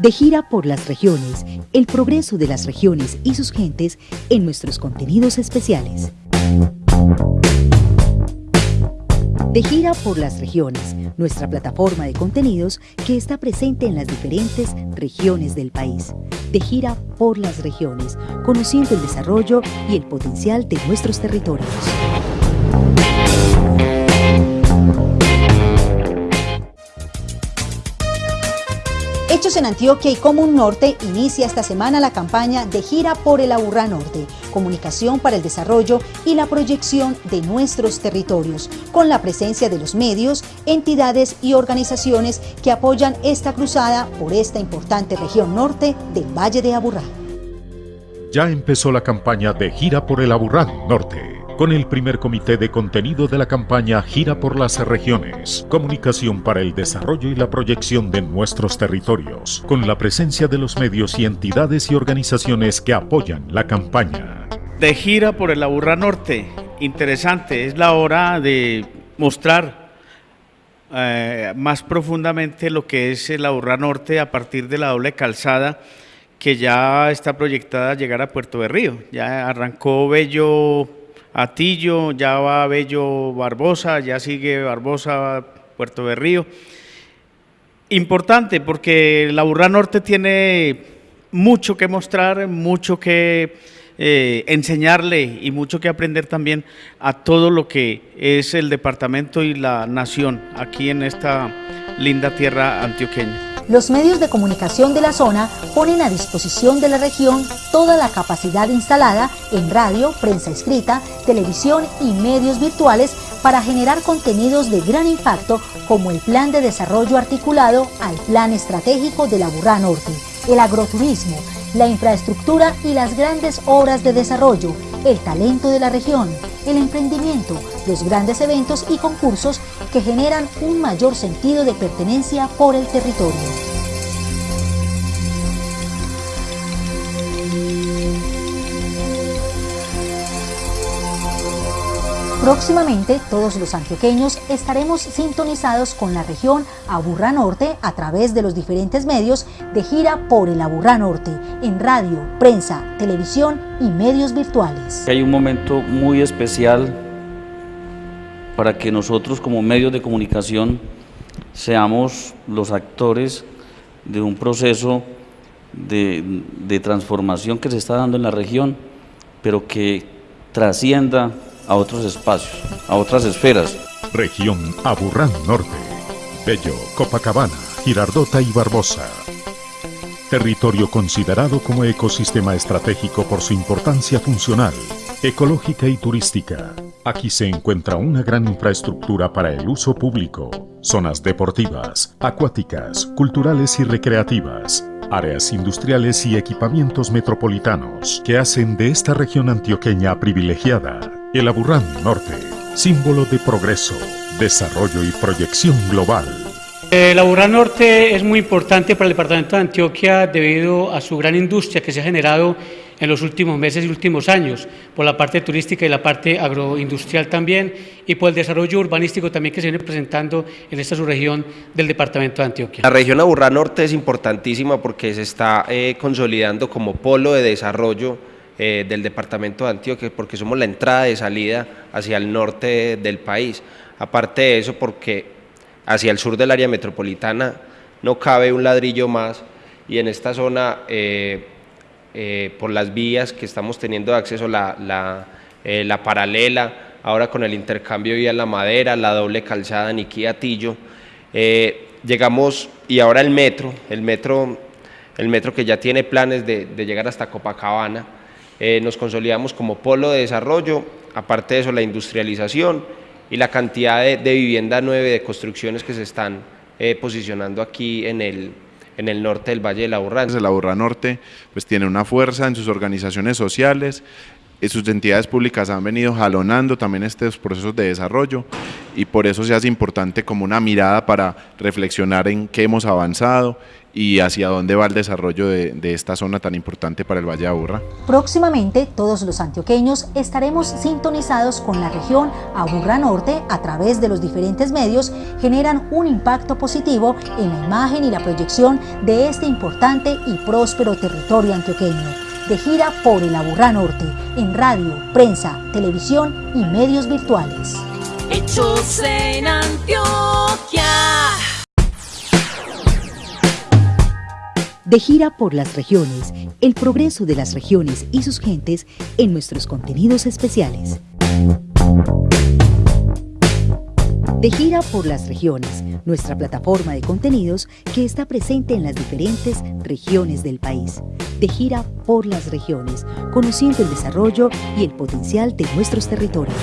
De gira por las regiones, el progreso de las regiones y sus gentes en nuestros contenidos especiales. De gira por las regiones, nuestra plataforma de contenidos que está presente en las diferentes regiones del país. De gira por las regiones, conociendo el desarrollo y el potencial de nuestros territorios. Hechos en Antioquia y Común Norte inicia esta semana la campaña de gira por el Aburrá Norte, comunicación para el desarrollo y la proyección de nuestros territorios, con la presencia de los medios, entidades y organizaciones que apoyan esta cruzada por esta importante región norte del Valle de Aburrá. Ya empezó la campaña de gira por el Aburrá Norte con el primer comité de contenido de la campaña Gira por las Regiones, Comunicación para el Desarrollo y la Proyección de Nuestros Territorios, con la presencia de los medios y entidades y organizaciones que apoyan la campaña. De gira por el Aburra Norte, interesante, es la hora de mostrar eh, más profundamente lo que es el Aburra Norte a partir de la doble calzada que ya está proyectada a llegar a Puerto de Río. Ya arrancó Bello Atillo, ya va Bello Barbosa, ya sigue Barbosa, Puerto Berrío. Importante porque la Burra Norte tiene mucho que mostrar, mucho que eh, enseñarle y mucho que aprender también a todo lo que es el departamento y la nación aquí en esta linda tierra antioqueña. Los medios de comunicación de la zona ponen a disposición de la región toda la capacidad instalada en radio, prensa escrita, televisión y medios virtuales para generar contenidos de gran impacto como el Plan de Desarrollo Articulado al Plan Estratégico de la Burrá Norte, el agroturismo, la infraestructura y las grandes obras de desarrollo, el talento de la región, el emprendimiento, los grandes eventos y concursos que generan un mayor sentido de pertenencia por el territorio. Próximamente todos los antioqueños estaremos sintonizados con la región Aburrá Norte a través de los diferentes medios de gira por el Aburrá Norte en radio, prensa, televisión y medios virtuales. Hay un momento muy especial para que nosotros como medios de comunicación seamos los actores de un proceso de, de transformación que se está dando en la región, pero que trascienda a otros espacios, a otras esferas. Región Aburrán Norte, Bello, Copacabana, Girardota y Barbosa. Territorio considerado como ecosistema estratégico por su importancia funcional, ecológica y turística. Aquí se encuentra una gran infraestructura para el uso público, zonas deportivas, acuáticas, culturales y recreativas, áreas industriales y equipamientos metropolitanos que hacen de esta región antioqueña privilegiada el Aburrán Norte, símbolo de progreso, desarrollo y proyección global. El Aburrán Norte es muy importante para el departamento de Antioquia debido a su gran industria que se ha generado en los últimos meses y últimos años, por la parte turística y la parte agroindustrial también, y por el desarrollo urbanístico también que se viene presentando en esta subregión del departamento de Antioquia. La región Aburrá Norte es importantísima porque se está eh, consolidando como polo de desarrollo eh, del departamento de Antioquia, porque somos la entrada de salida hacia el norte del país. Aparte de eso, porque hacia el sur del área metropolitana no cabe un ladrillo más y en esta zona, eh, eh, por las vías que estamos teniendo de acceso, la, la, paralela, ahora con el intercambio vía La Madera, la doble calzada Niquí-Atillo, llegamos, y ahora el metro, el metro, el metro que ya tiene planes de llegar hasta Copacabana, eh, nos consolidamos como polo de desarrollo, aparte de eso la industrialización y la cantidad de, vivienda nueve de construcciones que se están eh, posicionando aquí en el, en el norte del Valle de la Burra. La Burra Norte pues, tiene una fuerza en sus organizaciones sociales, y sus entidades públicas han venido jalonando también estos procesos de desarrollo y por eso se hace importante como una mirada para reflexionar en qué hemos avanzado y hacia dónde va el desarrollo de, de, esta zona tan importante para el Valle de Aburra. Próximamente todos los antioqueños estaremos sintonizados con la región Aburra Norte a través de los diferentes medios generan un impacto positivo en la imagen y la proyección de este importante y próspero territorio antioqueño. De gira por el Aburra Norte en radio, prensa, televisión y medios virtuales. De gira por las regiones, el progreso de las regiones y sus gentes en nuestros contenidos especiales. De gira por las regiones, nuestra plataforma de contenidos que está presente en las diferentes regiones del país. De gira por las regiones, conociendo el desarrollo y el potencial de nuestros territorios.